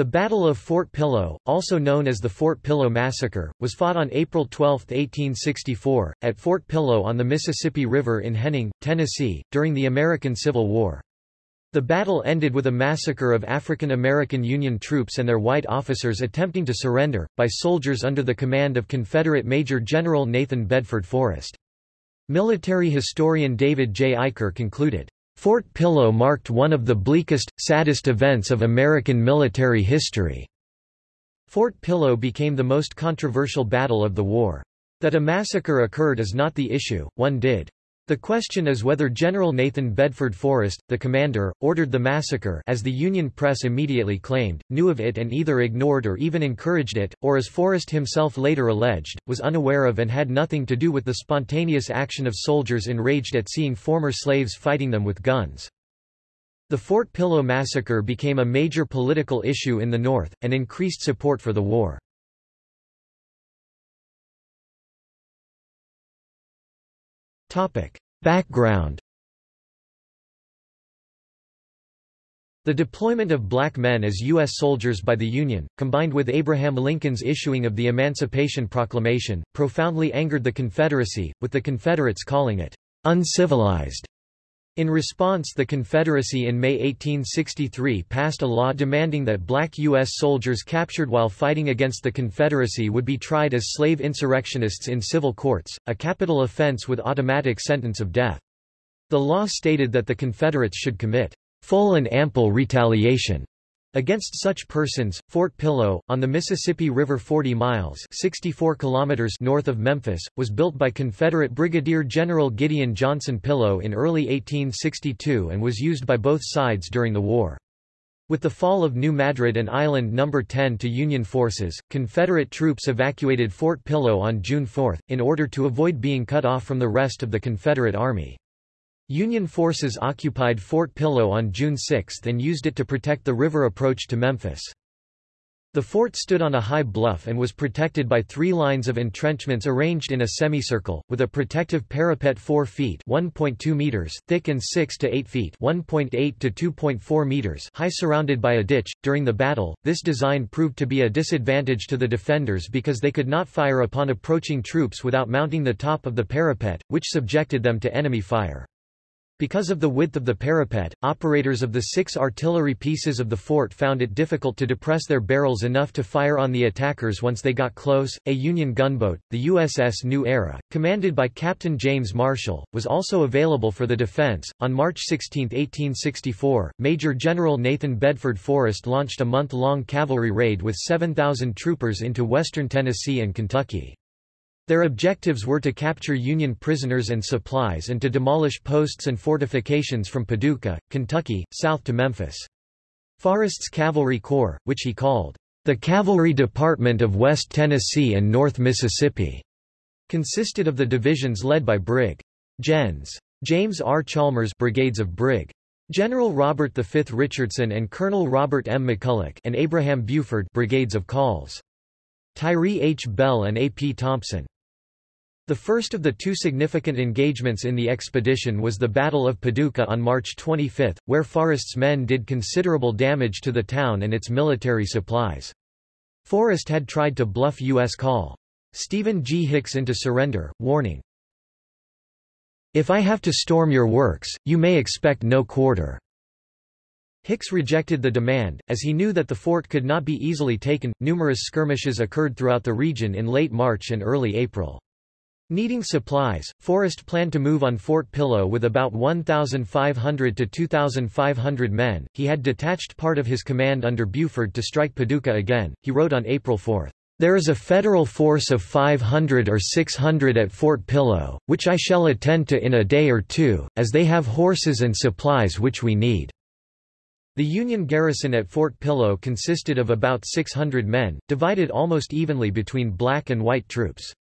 The Battle of Fort Pillow, also known as the Fort Pillow Massacre, was fought on April 12, 1864, at Fort Pillow on the Mississippi River in Henning, Tennessee, during the American Civil War. The battle ended with a massacre of African American Union troops and their white officers attempting to surrender, by soldiers under the command of Confederate Major General Nathan Bedford Forrest. Military historian David J. Eicher concluded, Fort Pillow marked one of the bleakest, saddest events of American military history. Fort Pillow became the most controversial battle of the war. That a massacre occurred is not the issue, one did. The question is whether General Nathan Bedford Forrest, the commander, ordered the massacre as the Union press immediately claimed, knew of it and either ignored or even encouraged it, or as Forrest himself later alleged, was unaware of and had nothing to do with the spontaneous action of soldiers enraged at seeing former slaves fighting them with guns. The Fort Pillow massacre became a major political issue in the North, and increased support for the war. Background The deployment of black men as U.S. soldiers by the Union, combined with Abraham Lincoln's issuing of the Emancipation Proclamation, profoundly angered the Confederacy, with the Confederates calling it uncivilized. In response the Confederacy in May 1863 passed a law demanding that black U.S. soldiers captured while fighting against the Confederacy would be tried as slave insurrectionists in civil courts, a capital offense with automatic sentence of death. The law stated that the Confederates should commit full and ample retaliation Against such persons, Fort Pillow, on the Mississippi River 40 miles 64 kilometers north of Memphis, was built by Confederate Brigadier General Gideon Johnson Pillow in early 1862 and was used by both sides during the war. With the fall of New Madrid and Island No. 10 to Union forces, Confederate troops evacuated Fort Pillow on June 4, in order to avoid being cut off from the rest of the Confederate Army. Union forces occupied Fort Pillow on June 6 and used it to protect the river approach to Memphis. The fort stood on a high bluff and was protected by three lines of entrenchments arranged in a semicircle, with a protective parapet 4 feet meters thick and 6 to 8 feet to 2.4 meters high surrounded by a ditch. During the battle, this design proved to be a disadvantage to the defenders because they could not fire upon approaching troops without mounting the top of the parapet, which subjected them to enemy fire. Because of the width of the parapet, operators of the six artillery pieces of the fort found it difficult to depress their barrels enough to fire on the attackers once they got close. A Union gunboat, the USS New Era, commanded by Captain James Marshall, was also available for the defense. On March 16, 1864, Major General Nathan Bedford Forrest launched a month long cavalry raid with 7,000 troopers into western Tennessee and Kentucky. Their objectives were to capture Union prisoners and supplies and to demolish posts and fortifications from Paducah, Kentucky, south to Memphis. Forrest's Cavalry Corps, which he called the Cavalry Department of West Tennessee and North Mississippi, consisted of the divisions led by Brig. Gens. James R. Chalmers brigades of Brig. General Robert V. Richardson and Colonel Robert M. McCulloch and Abraham Buford brigades of Calls. Tyree H. Bell and A. P. Thompson. The first of the two significant engagements in the expedition was the Battle of Paducah on March 25, where Forrest's men did considerable damage to the town and its military supplies. Forrest had tried to bluff U.S. call. Stephen G. Hicks into surrender, warning, If I have to storm your works, you may expect no quarter. Hicks rejected the demand, as he knew that the fort could not be easily taken. Numerous skirmishes occurred throughout the region in late March and early April. Needing supplies, Forrest planned to move on Fort Pillow with about 1,500 to 2,500 men. He had detached part of his command under Buford to strike Paducah again. He wrote on April 4, There is a federal force of 500 or 600 at Fort Pillow, which I shall attend to in a day or two, as they have horses and supplies which we need. The Union garrison at Fort Pillow consisted of about 600 men, divided almost evenly between black and white troops.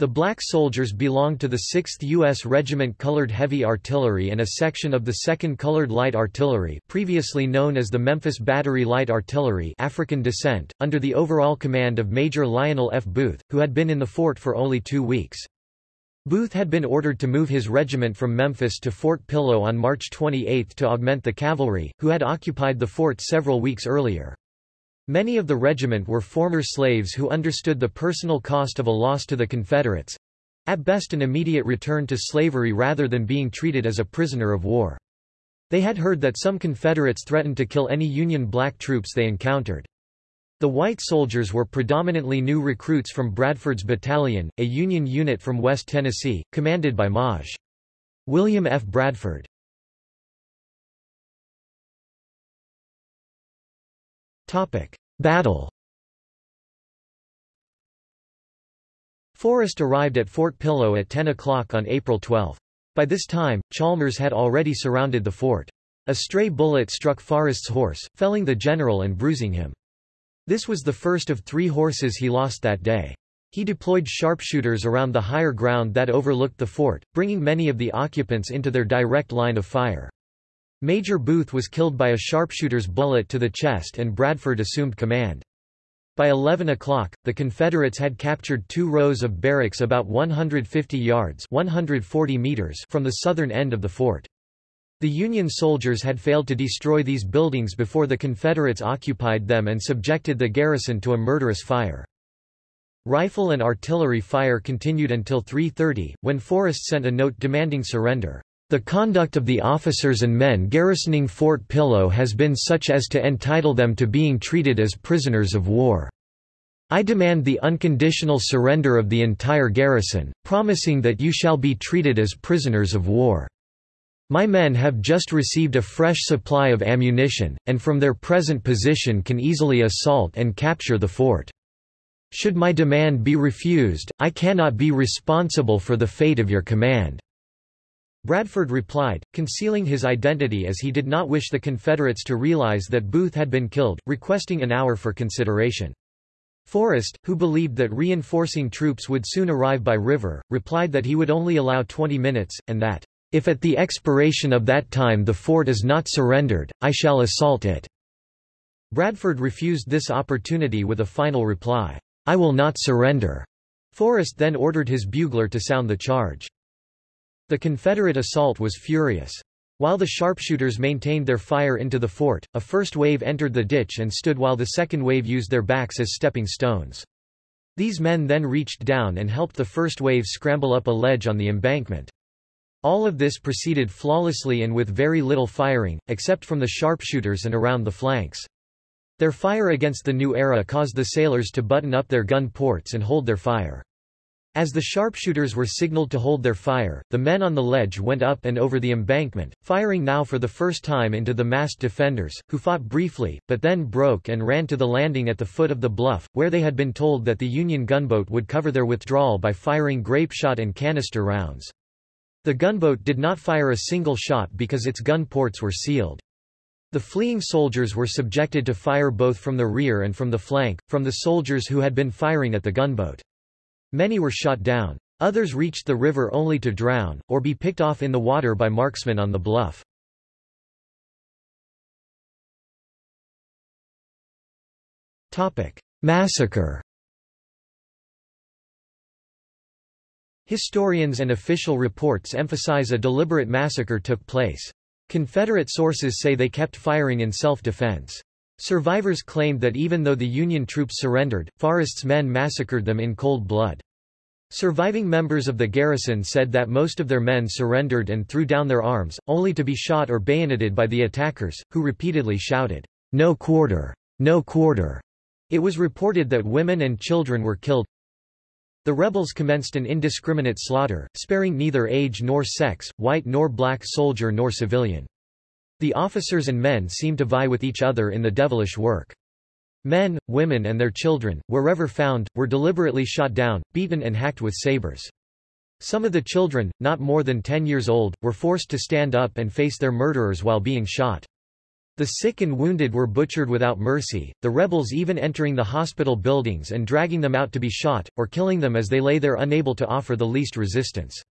The black soldiers belonged to the 6th U.S. Regiment Colored Heavy Artillery and a section of the 2nd Colored Light Artillery previously known as the Memphis Battery Light Artillery African descent, under the overall command of Major Lionel F. Booth, who had been in the fort for only two weeks. Booth had been ordered to move his regiment from Memphis to Fort Pillow on March 28 to augment the cavalry, who had occupied the fort several weeks earlier. Many of the regiment were former slaves who understood the personal cost of a loss to the Confederates—at best an immediate return to slavery rather than being treated as a prisoner of war. They had heard that some Confederates threatened to kill any Union black troops they encountered. The white soldiers were predominantly new recruits from Bradford's Battalion, a Union unit from West Tennessee, commanded by Maj. William F. Bradford. Battle Forrest arrived at Fort Pillow at 10 o'clock on April 12. By this time, Chalmers had already surrounded the fort. A stray bullet struck Forrest's horse, felling the general and bruising him. This was the first of three horses he lost that day. He deployed sharpshooters around the higher ground that overlooked the fort, bringing many of the occupants into their direct line of fire. Major Booth was killed by a sharpshooter's bullet to the chest and Bradford assumed command. By 11 o'clock, the Confederates had captured two rows of barracks about 150 yards 140 meters from the southern end of the fort. The Union soldiers had failed to destroy these buildings before the Confederates occupied them and subjected the garrison to a murderous fire. Rifle and artillery fire continued until 3.30, when Forrest sent a note demanding surrender. The conduct of the officers and men garrisoning Fort Pillow has been such as to entitle them to being treated as prisoners of war. I demand the unconditional surrender of the entire garrison, promising that you shall be treated as prisoners of war. My men have just received a fresh supply of ammunition, and from their present position can easily assault and capture the fort. Should my demand be refused, I cannot be responsible for the fate of your command. Bradford replied, concealing his identity as he did not wish the Confederates to realize that Booth had been killed, requesting an hour for consideration. Forrest, who believed that reinforcing troops would soon arrive by river, replied that he would only allow 20 minutes, and that, "...if at the expiration of that time the fort is not surrendered, I shall assault it." Bradford refused this opportunity with a final reply, "I will not surrender." Forrest then ordered his bugler to sound the charge. The Confederate assault was furious. While the sharpshooters maintained their fire into the fort, a first wave entered the ditch and stood while the second wave used their backs as stepping stones. These men then reached down and helped the first wave scramble up a ledge on the embankment. All of this proceeded flawlessly and with very little firing, except from the sharpshooters and around the flanks. Their fire against the new era caused the sailors to button up their gun ports and hold their fire. As the sharpshooters were signaled to hold their fire, the men on the ledge went up and over the embankment, firing now for the first time into the masked defenders, who fought briefly, but then broke and ran to the landing at the foot of the bluff, where they had been told that the Union gunboat would cover their withdrawal by firing grape shot and canister rounds. The gunboat did not fire a single shot because its gun ports were sealed. The fleeing soldiers were subjected to fire both from the rear and from the flank, from the soldiers who had been firing at the gunboat. Many were shot down. Others reached the river only to drown, or be picked off in the water by marksmen on the bluff. Massacre Historians and official reports emphasize a deliberate massacre took place. Confederate sources say they kept firing in self-defense. Survivors claimed that even though the Union troops surrendered, Forrest's men massacred them in cold blood. Surviving members of the garrison said that most of their men surrendered and threw down their arms, only to be shot or bayoneted by the attackers, who repeatedly shouted, No quarter! No quarter! It was reported that women and children were killed. The rebels commenced an indiscriminate slaughter, sparing neither age nor sex, white nor black soldier nor civilian. The officers and men seemed to vie with each other in the devilish work. Men, women and their children, wherever found, were deliberately shot down, beaten and hacked with sabers. Some of the children, not more than 10 years old, were forced to stand up and face their murderers while being shot. The sick and wounded were butchered without mercy, the rebels even entering the hospital buildings and dragging them out to be shot, or killing them as they lay there unable to offer the least resistance.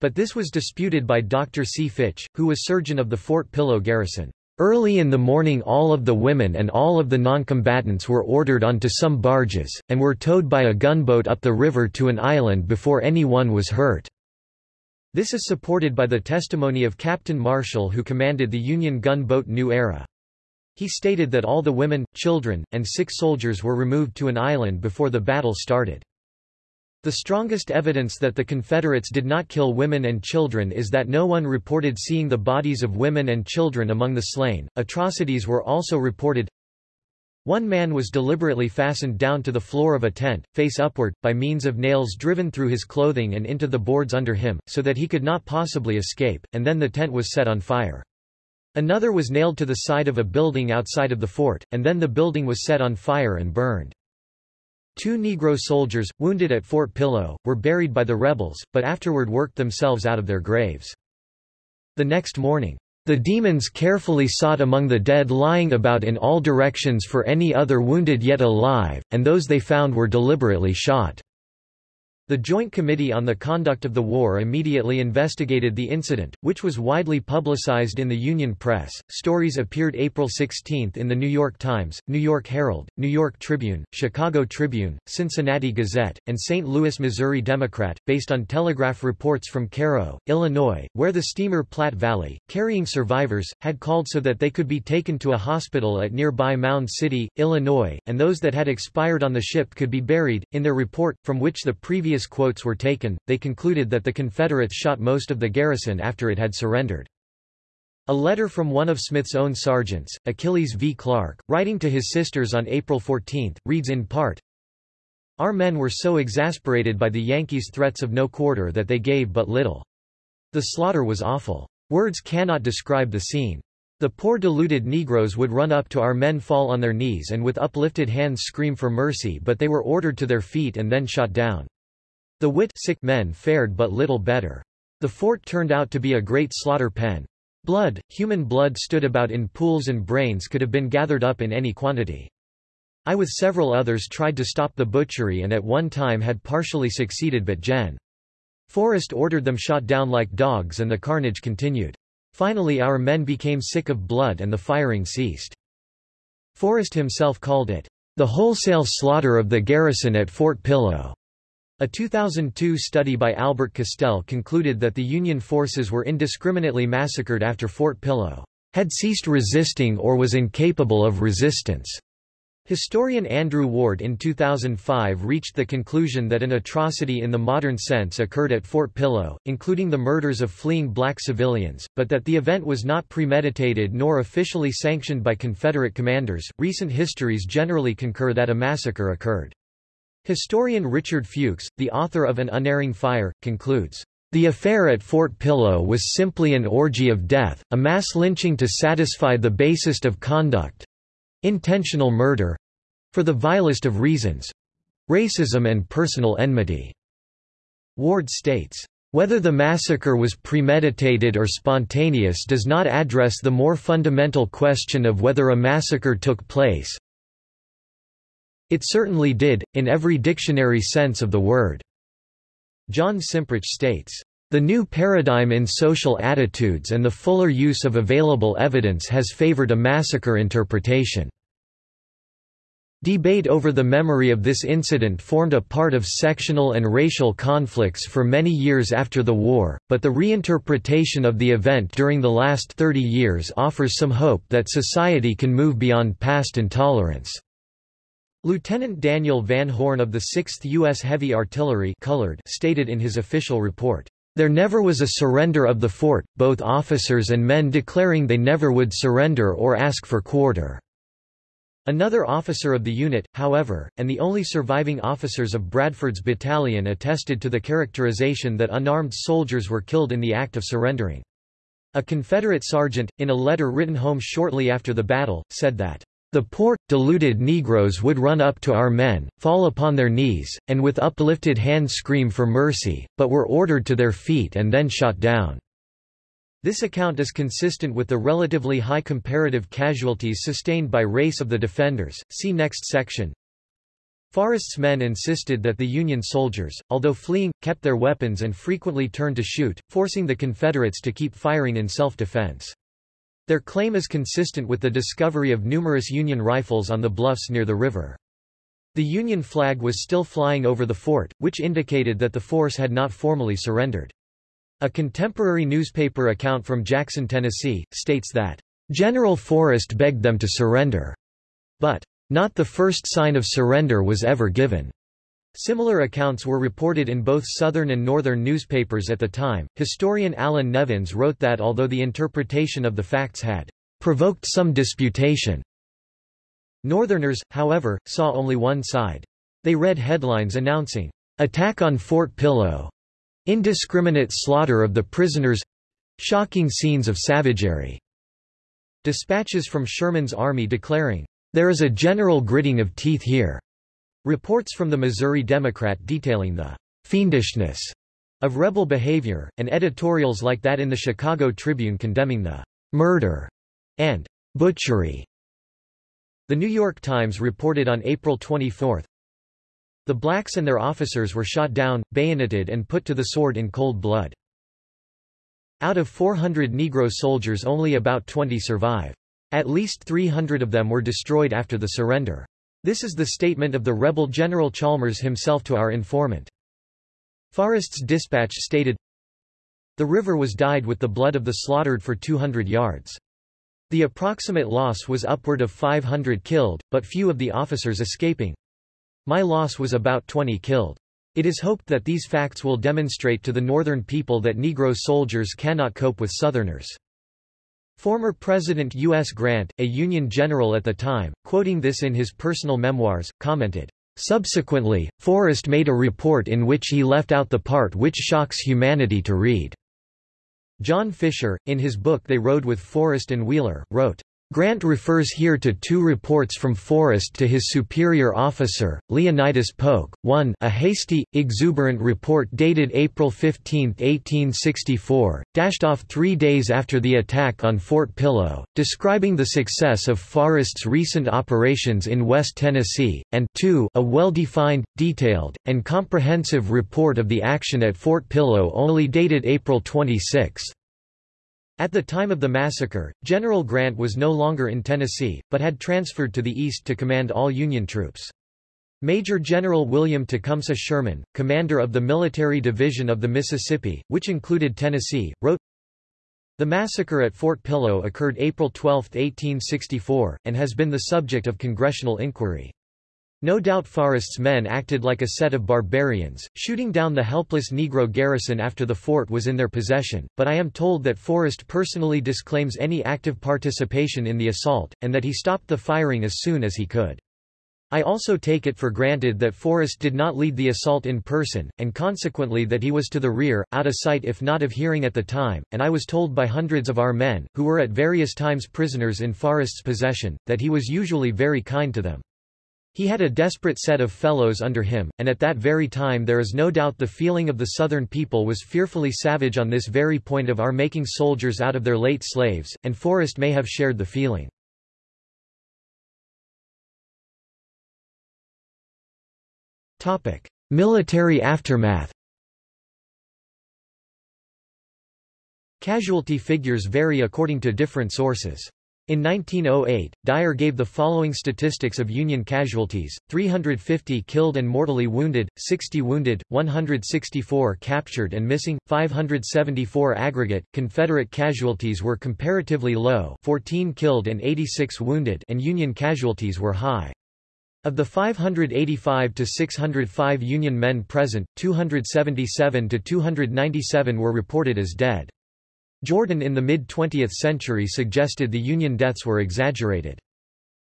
But this was disputed by Dr. C. Fitch, who was surgeon of the Fort Pillow garrison. Early in the morning all of the women and all of the noncombatants were ordered onto some barges, and were towed by a gunboat up the river to an island before anyone was hurt. This is supported by the testimony of Captain Marshall who commanded the Union gunboat New Era. He stated that all the women, children, and six soldiers were removed to an island before the battle started. The strongest evidence that the Confederates did not kill women and children is that no one reported seeing the bodies of women and children among the slain. Atrocities were also reported. One man was deliberately fastened down to the floor of a tent, face upward, by means of nails driven through his clothing and into the boards under him, so that he could not possibly escape, and then the tent was set on fire. Another was nailed to the side of a building outside of the fort, and then the building was set on fire and burned. Two Negro soldiers, wounded at Fort Pillow, were buried by the rebels, but afterward worked themselves out of their graves. The next morning, the demons carefully sought among the dead lying about in all directions for any other wounded yet alive, and those they found were deliberately shot. The Joint Committee on the Conduct of the War immediately investigated the incident, which was widely publicized in the Union press. Stories appeared April 16 in the New York Times, New York Herald, New York Tribune, Chicago Tribune, Cincinnati Gazette, and St. Louis, Missouri Democrat, based on telegraph reports from Cairo, Illinois, where the steamer Platte Valley, carrying survivors, had called so that they could be taken to a hospital at nearby Mound City, Illinois, and those that had expired on the ship could be buried. In their report, from which the previous previous quotes were taken, they concluded that the Confederates shot most of the garrison after it had surrendered. A letter from one of Smith's own sergeants, Achilles V. Clark, writing to his sisters on April 14, reads in part, Our men were so exasperated by the Yankees' threats of no quarter that they gave but little. The slaughter was awful. Words cannot describe the scene. The poor deluded Negroes would run up to our men fall on their knees and with uplifted hands scream for mercy but they were ordered to their feet and then shot down. The wit sick men fared but little better. The fort turned out to be a great slaughter pen. Blood, human blood stood about in pools and brains could have been gathered up in any quantity. I with several others tried to stop the butchery and at one time had partially succeeded but Gen. Forrest ordered them shot down like dogs and the carnage continued. Finally our men became sick of blood and the firing ceased. Forrest himself called it, the wholesale slaughter of the garrison at Fort Pillow. A 2002 study by Albert Castel concluded that the Union forces were indiscriminately massacred after Fort Pillow had ceased resisting or was incapable of resistance. Historian Andrew Ward in 2005 reached the conclusion that an atrocity in the modern sense occurred at Fort Pillow, including the murders of fleeing black civilians, but that the event was not premeditated nor officially sanctioned by Confederate commanders. Recent histories generally concur that a massacre occurred. Historian Richard Fuchs, the author of An Unerring Fire, concludes, the affair at Fort Pillow was simply an orgy of death, a mass lynching to satisfy the basest of conduct—intentional murder—for the vilest of reasons—racism and personal enmity. Ward states, whether the massacre was premeditated or spontaneous does not address the more fundamental question of whether a massacre took place, it certainly did, in every dictionary sense of the word. John Cimprich states, the new paradigm in social attitudes and the fuller use of available evidence has favored a massacre interpretation. Debate over the memory of this incident formed a part of sectional and racial conflicts for many years after the war, but the reinterpretation of the event during the last 30 years offers some hope that society can move beyond past intolerance. Lieutenant Daniel Van Horn of the 6th U.S. Heavy Artillery colored stated in his official report, "...there never was a surrender of the fort, both officers and men declaring they never would surrender or ask for quarter." Another officer of the unit, however, and the only surviving officers of Bradford's battalion attested to the characterization that unarmed soldiers were killed in the act of surrendering. A Confederate sergeant, in a letter written home shortly after the battle, said that the poor, deluded Negroes would run up to our men, fall upon their knees, and with uplifted hand scream for mercy, but were ordered to their feet and then shot down. This account is consistent with the relatively high comparative casualties sustained by race of the defenders. See next section. Forrest's men insisted that the Union soldiers, although fleeing, kept their weapons and frequently turned to shoot, forcing the Confederates to keep firing in self-defense. Their claim is consistent with the discovery of numerous Union rifles on the bluffs near the river. The Union flag was still flying over the fort, which indicated that the force had not formally surrendered. A contemporary newspaper account from Jackson, Tennessee, states that, General Forrest begged them to surrender. But, not the first sign of surrender was ever given. Similar accounts were reported in both Southern and Northern newspapers at the time. Historian Allan Nevins wrote that although the interpretation of the facts had provoked some disputation, Northerners, however, saw only one side. They read headlines announcing, Attack on Fort Pillow, indiscriminate slaughter of the prisoners, shocking scenes of savagery. Dispatches from Sherman's army declaring, There is a general gritting of teeth here. Reports from the Missouri Democrat detailing the fiendishness of rebel behavior, and editorials like that in the Chicago Tribune condemning the murder and butchery the New York Times reported on April 24, the blacks and their officers were shot down, bayoneted and put to the sword in cold blood. Out of 400 Negro soldiers only about 20 survive. At least 300 of them were destroyed after the surrender. This is the statement of the rebel General Chalmers himself to our informant. Forrest's dispatch stated, The river was dyed with the blood of the slaughtered for 200 yards. The approximate loss was upward of 500 killed, but few of the officers escaping. My loss was about 20 killed. It is hoped that these facts will demonstrate to the Northern people that Negro soldiers cannot cope with Southerners. Former President U.S. Grant, a Union general at the time, quoting this in his personal memoirs, commented, Subsequently, Forrest made a report in which he left out the part which shocks humanity to read. John Fisher, in his book They Rode with Forrest and Wheeler, wrote, Grant refers here to two reports from Forrest to his superior officer, Leonidas Polk. 1 a hasty, exuberant report dated April 15, 1864, dashed off three days after the attack on Fort Pillow, describing the success of Forrest's recent operations in West Tennessee, and 2 a well-defined, detailed, and comprehensive report of the action at Fort Pillow only dated April 26. At the time of the massacre, General Grant was no longer in Tennessee, but had transferred to the east to command all Union troops. Major General William Tecumseh Sherman, commander of the Military Division of the Mississippi, which included Tennessee, wrote, The massacre at Fort Pillow occurred April 12, 1864, and has been the subject of congressional inquiry. No doubt Forrest's men acted like a set of barbarians, shooting down the helpless Negro garrison after the fort was in their possession, but I am told that Forrest personally disclaims any active participation in the assault, and that he stopped the firing as soon as he could. I also take it for granted that Forrest did not lead the assault in person, and consequently that he was to the rear, out of sight if not of hearing at the time, and I was told by hundreds of our men, who were at various times prisoners in Forrest's possession, that he was usually very kind to them. He had a desperate set of fellows under him, and at that very time there is no doubt the feeling of the Southern people was fearfully savage on this very point of our making soldiers out of their late slaves, and Forrest may have shared the feeling. Military aftermath Casualty figures vary according to different sources. In 1908, Dyer gave the following statistics of Union casualties, 350 killed and mortally wounded, 60 wounded, 164 captured and missing, 574 aggregate. Confederate casualties were comparatively low 14 killed and 86 wounded and Union casualties were high. Of the 585 to 605 Union men present, 277 to 297 were reported as dead. Jordan in the mid-20th century suggested the Union deaths were exaggerated.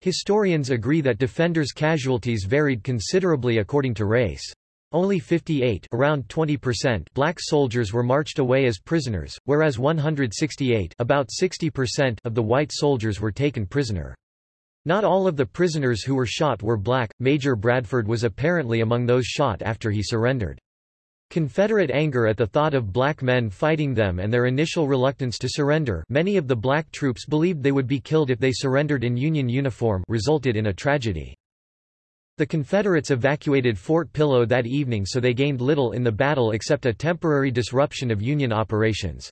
Historians agree that defenders' casualties varied considerably according to race. Only 58 around 20% black soldiers were marched away as prisoners, whereas 168 about 60% of the white soldiers were taken prisoner. Not all of the prisoners who were shot were black. Major Bradford was apparently among those shot after he surrendered. Confederate anger at the thought of black men fighting them and their initial reluctance to surrender many of the black troops believed they would be killed if they surrendered in Union uniform resulted in a tragedy. The Confederates evacuated Fort Pillow that evening so they gained little in the battle except a temporary disruption of Union operations.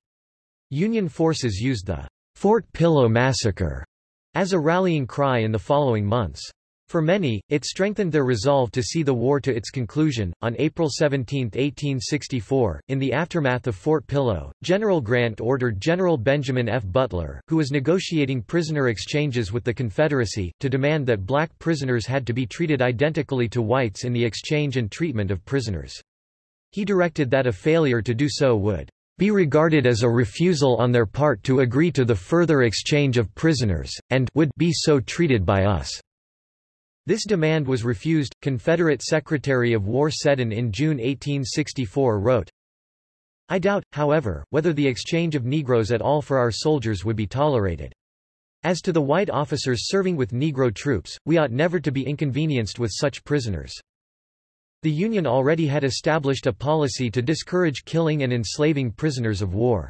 Union forces used the Fort Pillow Massacre as a rallying cry in the following months. For many, it strengthened their resolve to see the war to its conclusion. On April 17, 1864, in the aftermath of Fort Pillow, General Grant ordered General Benjamin F. Butler, who was negotiating prisoner exchanges with the Confederacy, to demand that black prisoners had to be treated identically to whites in the exchange and treatment of prisoners. He directed that a failure to do so would be regarded as a refusal on their part to agree to the further exchange of prisoners, and would be so treated by us. This demand was refused. Confederate Secretary of War Seddon in June 1864 wrote, I doubt, however, whether the exchange of Negroes at all for our soldiers would be tolerated. As to the white officers serving with Negro troops, we ought never to be inconvenienced with such prisoners. The Union already had established a policy to discourage killing and enslaving prisoners of war.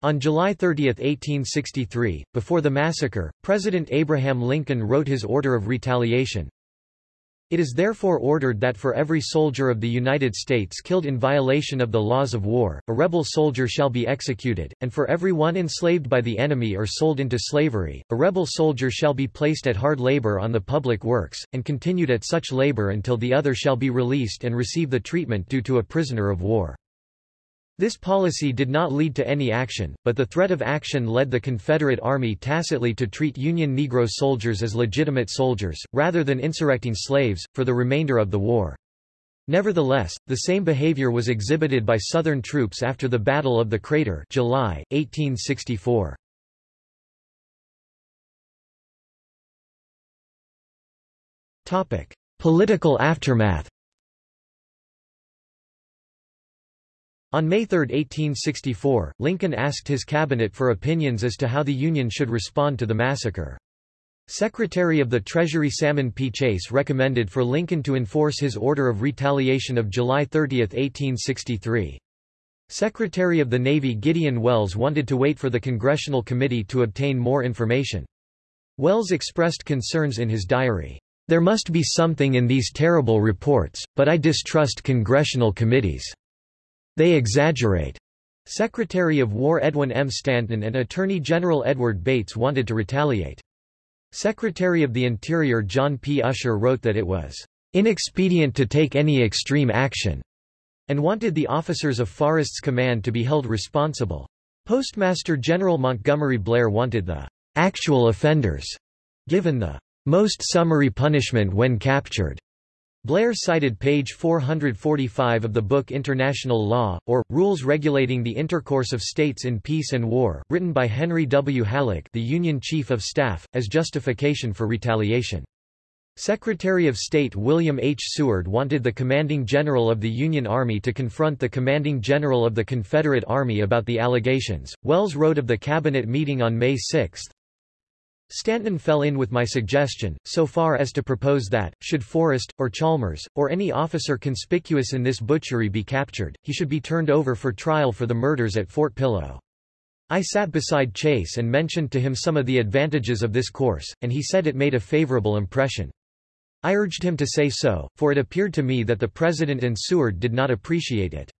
On July 30, 1863, before the massacre, President Abraham Lincoln wrote his order of retaliation. It is therefore ordered that for every soldier of the United States killed in violation of the laws of war, a rebel soldier shall be executed, and for every one enslaved by the enemy or sold into slavery, a rebel soldier shall be placed at hard labor on the public works, and continued at such labor until the other shall be released and receive the treatment due to a prisoner of war. This policy did not lead to any action, but the threat of action led the Confederate Army tacitly to treat Union Negro soldiers as legitimate soldiers, rather than insurrecting slaves, for the remainder of the war. Nevertheless, the same behavior was exhibited by Southern troops after the Battle of the Crater July, 1864. Political aftermath On May 3, 1864, Lincoln asked his cabinet for opinions as to how the Union should respond to the massacre. Secretary of the Treasury Salmon P. Chase recommended for Lincoln to enforce his order of retaliation of July 30, 1863. Secretary of the Navy Gideon Welles wanted to wait for the Congressional Committee to obtain more information. Welles expressed concerns in his diary. There must be something in these terrible reports, but I distrust congressional committees. They exaggerate. Secretary of War Edwin M. Stanton and Attorney General Edward Bates wanted to retaliate. Secretary of the Interior John P. Usher wrote that it was inexpedient to take any extreme action, and wanted the officers of Forrest's command to be held responsible. Postmaster General Montgomery Blair wanted the actual offenders given the most summary punishment when captured. Blair cited page 445 of the book International Law, or, Rules Regulating the Intercourse of States in Peace and War, written by Henry W. Halleck the Union Chief of Staff, as justification for retaliation. Secretary of State William H. Seward wanted the commanding general of the Union Army to confront the commanding general of the Confederate Army about the allegations. Welles wrote of the cabinet meeting on May 6, Stanton fell in with my suggestion, so far as to propose that, should Forrest, or Chalmers, or any officer conspicuous in this butchery be captured, he should be turned over for trial for the murders at Fort Pillow. I sat beside Chase and mentioned to him some of the advantages of this course, and he said it made a favorable impression. I urged him to say so, for it appeared to me that the President and Seward did not appreciate it.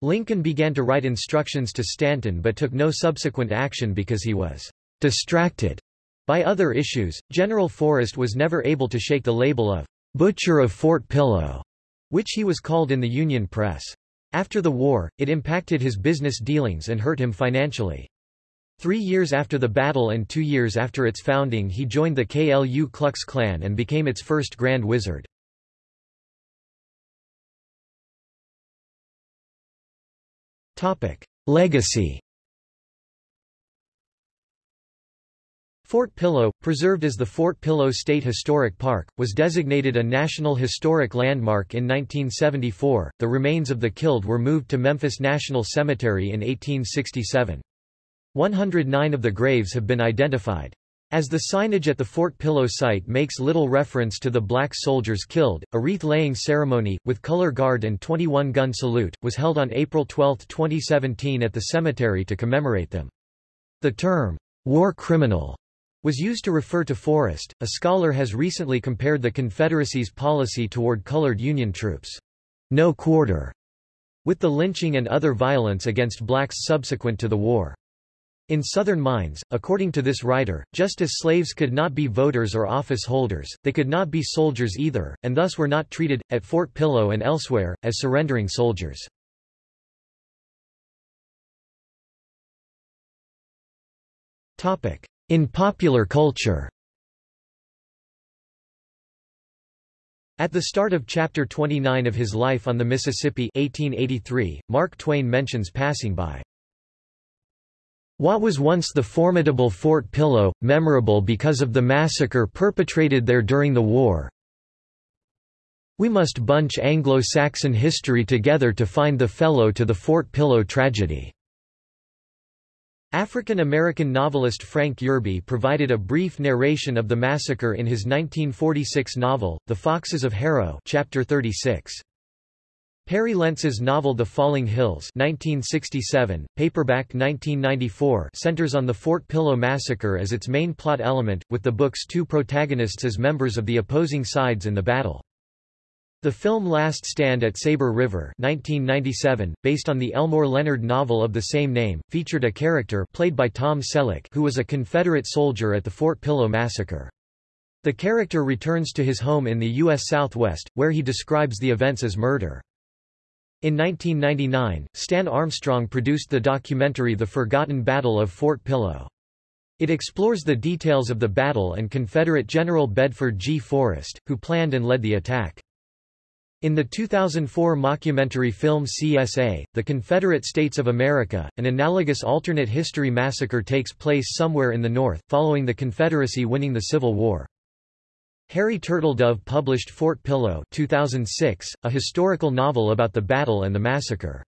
Lincoln began to write instructions to Stanton but took no subsequent action because he was distracted by other issues, General Forrest was never able to shake the label of Butcher of Fort Pillow, which he was called in the Union press. After the war, it impacted his business dealings and hurt him financially. Three years after the battle and two years after its founding he joined the Ku Klux Klan and became its first Grand Wizard. Legacy Fort Pillow, preserved as the Fort Pillow State Historic Park, was designated a National Historic Landmark in 1974. The remains of the killed were moved to Memphis National Cemetery in 1867. 109 of the graves have been identified. As the signage at the Fort Pillow site makes little reference to the black soldiers killed, a wreath-laying ceremony, with color guard and 21-gun salute, was held on April 12, 2017 at the cemetery to commemorate them. The term, war criminal, was used to refer to Forrest. A scholar has recently compared the Confederacy's policy toward colored Union troops, no quarter, with the lynching and other violence against blacks subsequent to the war. In Southern mines, according to this writer, just as slaves could not be voters or office holders, they could not be soldiers either, and thus were not treated, at Fort Pillow and elsewhere, as surrendering soldiers. In popular culture At the start of Chapter 29 of his Life on the Mississippi 1883, Mark Twain mentions passing by what was once the formidable Fort Pillow, memorable because of the massacre perpetrated there during the war. We must bunch Anglo-Saxon history together to find the fellow to the Fort Pillow tragedy. African-American novelist Frank Yerby provided a brief narration of the massacre in his 1946 novel, The Foxes of Harrow chapter 36. Perry Lentz's novel The Falling Hills 1967, paperback 1994 centers on the Fort Pillow massacre as its main plot element, with the book's two protagonists as members of the opposing sides in the battle. The film Last Stand at Sabre River 1997, based on the Elmore Leonard novel of the same name, featured a character played by Tom Selleck who was a Confederate soldier at the Fort Pillow massacre. The character returns to his home in the U.S. Southwest, where he describes the events as murder. In 1999, Stan Armstrong produced the documentary The Forgotten Battle of Fort Pillow. It explores the details of the battle and Confederate General Bedford G. Forrest, who planned and led the attack. In the 2004 mockumentary film CSA, The Confederate States of America, an analogous alternate history massacre takes place somewhere in the North, following the Confederacy winning the Civil War. Harry Turtledove published Fort Pillow 2006, a historical novel about the battle and the massacre.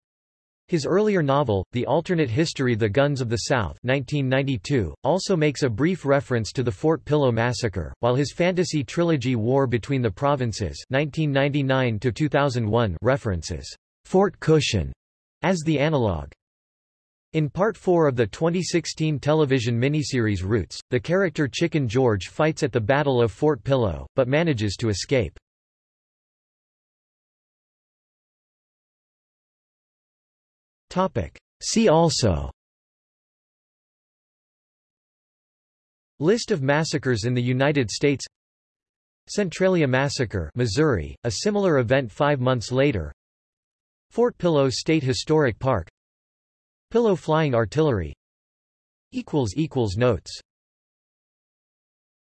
His earlier novel, The Alternate History The Guns of the South 1992, also makes a brief reference to the Fort Pillow Massacre, while his fantasy trilogy War Between the Provinces 1999 references Fort Cushion as the analogue. In Part 4 of the 2016 television miniseries Roots, the character Chicken George fights at the Battle of Fort Pillow, but manages to escape. See also. List of massacres in the United States. Centralia Massacre Missouri, a similar event five months later. Fort Pillow State Historic Park. Pillow Flying Artillery. Notes